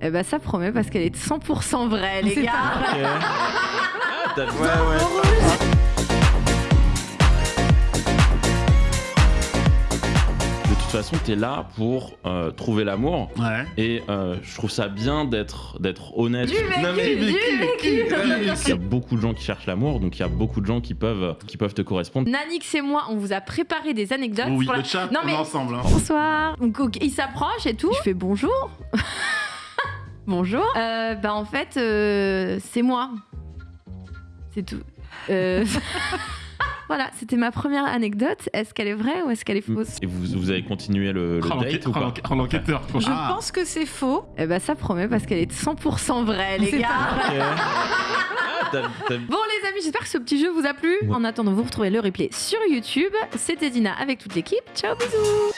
Eh ben ça promet parce qu'elle est 100% vraie, les C'est gars. Ok. Ah, t'as- ouais, ouais. De toute façon, t'es là pour euh, trouver l'amour. Ouais. Et euh, je trouve ça bien d'être d'être honnête. Du vécu, Non, mais- du vécu. Il y a beaucoup de gens qui cherchent l'amour, donc il y a beaucoup de gens qui peuvent, qui peuvent te correspondre. Nanix et moi, on vous a préparé des anecdotes. Oui, pour la- le chat, Non, on mais- est ensemble. hein. Bonsoir. Donc, il s'approche et tout. Je fais bonjour. bonjour. Euh, bah en fait, euh, c'est moi. C'est tout. Euh, voilà, c'était ma première anecdote. Est-ce qu'elle est vraie ou est-ce qu'elle est fausse Et vous, vous avez continué le, le date l'enquête- ou pas l'enquête- oh, l'enquêteur. Je Ah. pense que c'est faux. Eh ben ça promet parce qu'elle est 100% vraie, les gars. Ah, Bon les amis, j'espère que ce petit jeu vous a plu. Ouais. En attendant, vous retrouvez le replay sur YouTube. C'était Dina avec toute l'équipe. Ciao, bisous